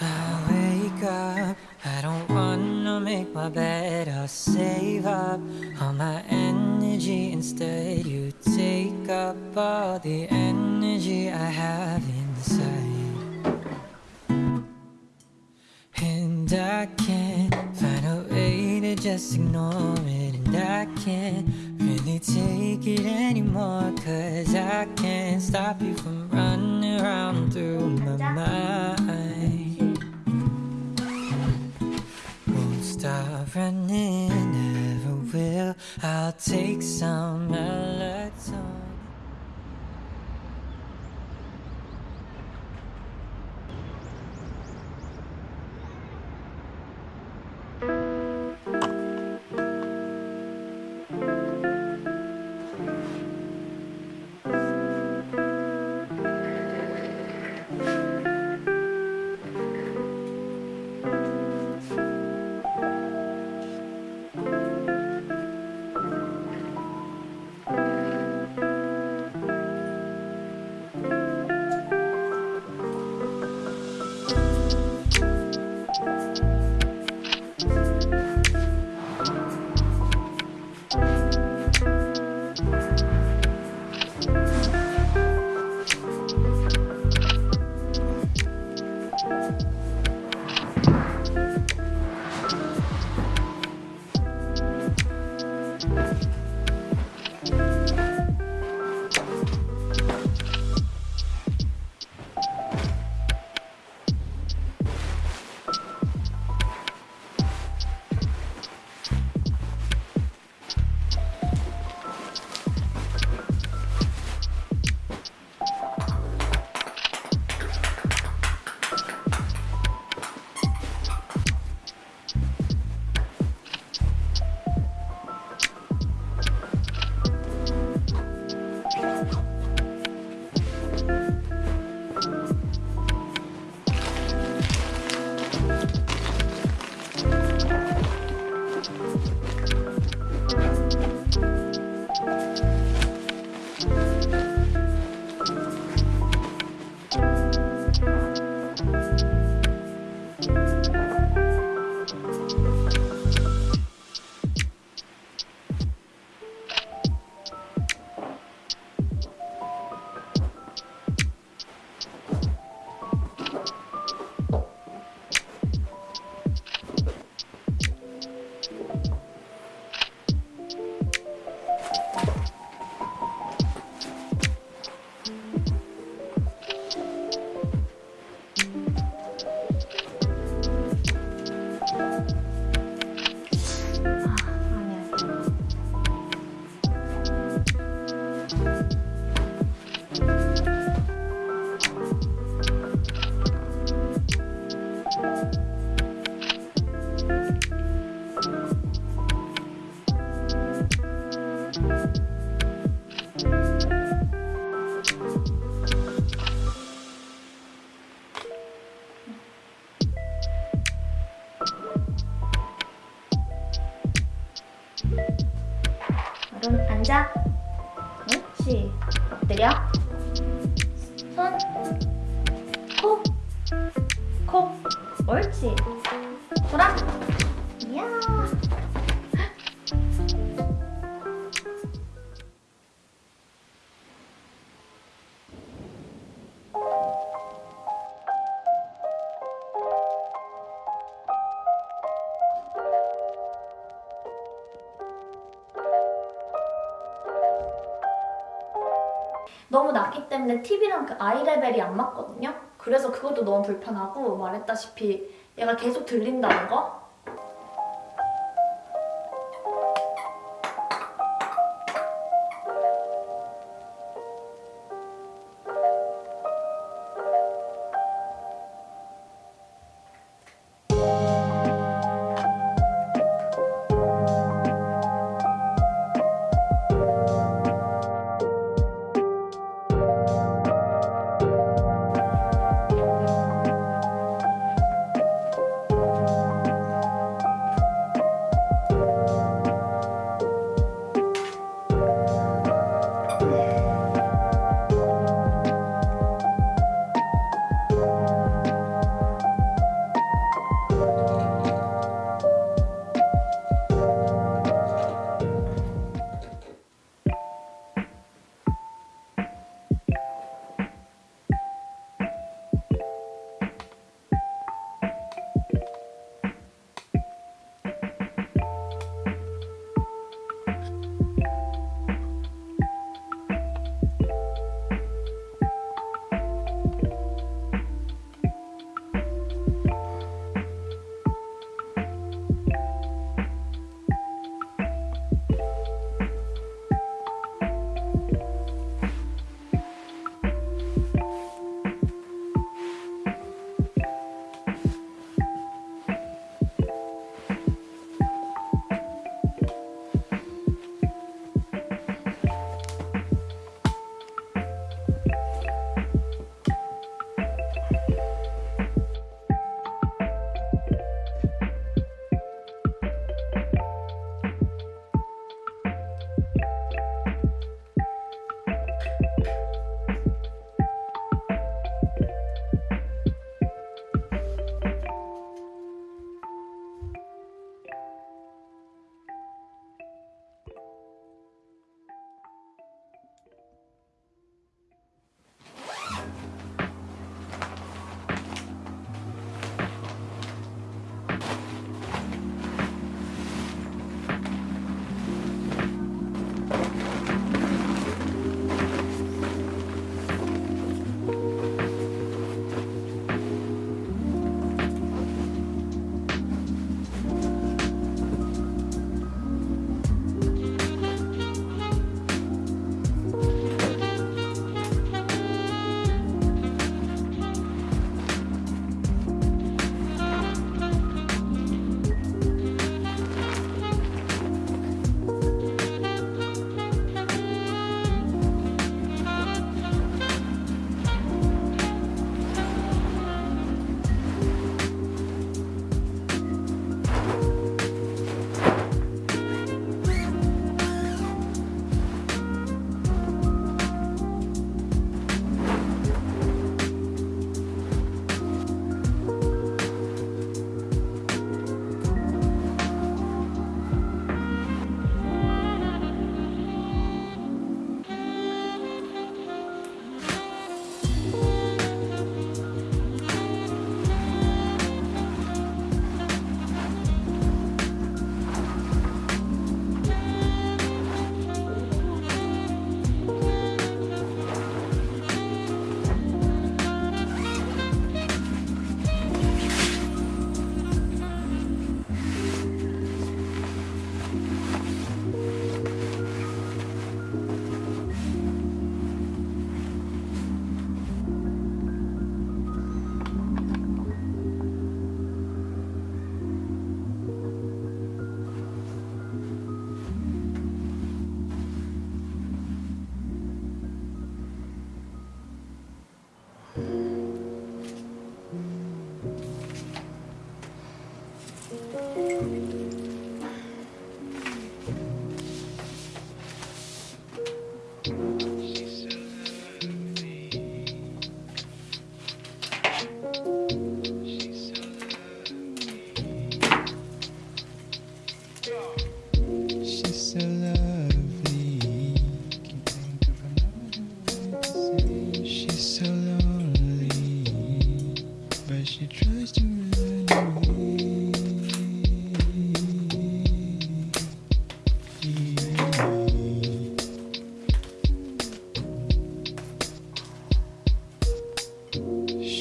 I wake up, I don't wanna make my bed. I'll save up all my energy instead. You take up all the energy I have inside. And I can't find a way to just ignore it. And I can't really take it anymore. Cause I can't stop you from running around through my mind. Stop running, never will. I'll take some melatonin. 그럼 앉아. 옳지. 엎드려. 손. 코. 코. 옳지. 돌아. 이야. 너무 낮기 때문에 TV랑 그 아이 레벨이 안 맞거든요. 그래서 그것도 너무 불편하고 말했다시피 얘가 계속 들린다는 거.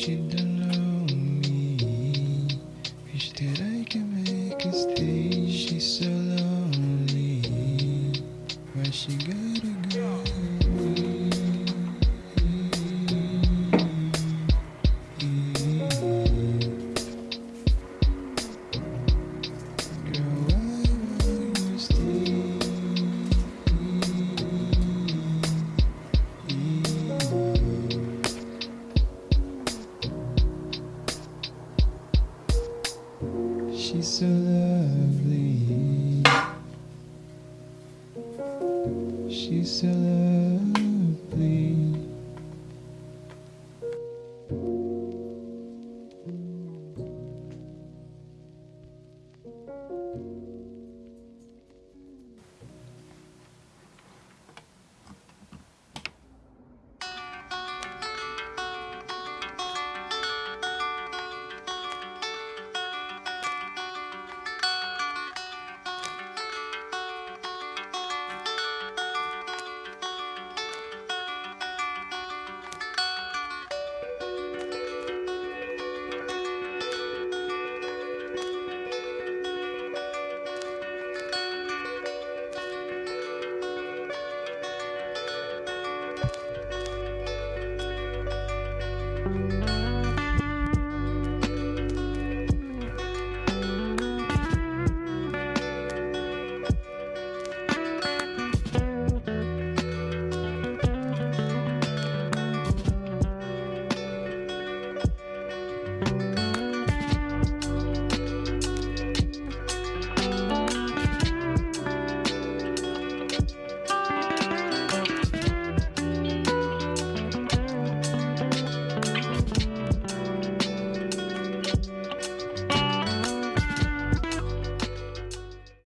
She